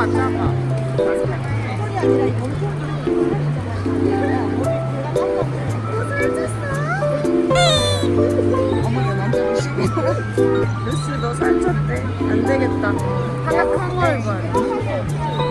맞지 아까? 어머니 남자고 싶어 루시 너 살쪘대 안 되겠다 하얗한 걸 봐.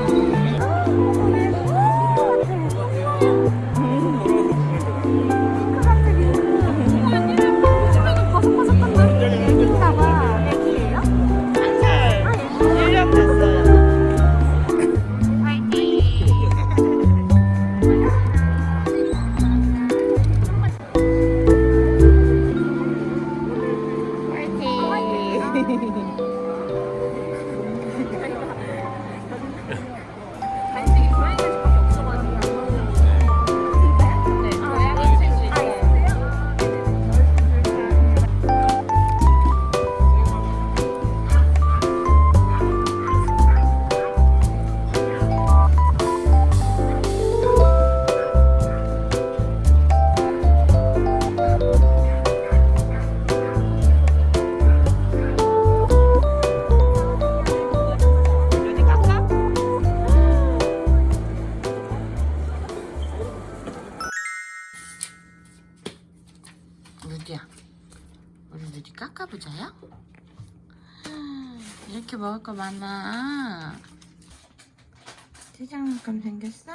보자요. 이렇게 먹을 거 많아. 찌장만큼 생겼어?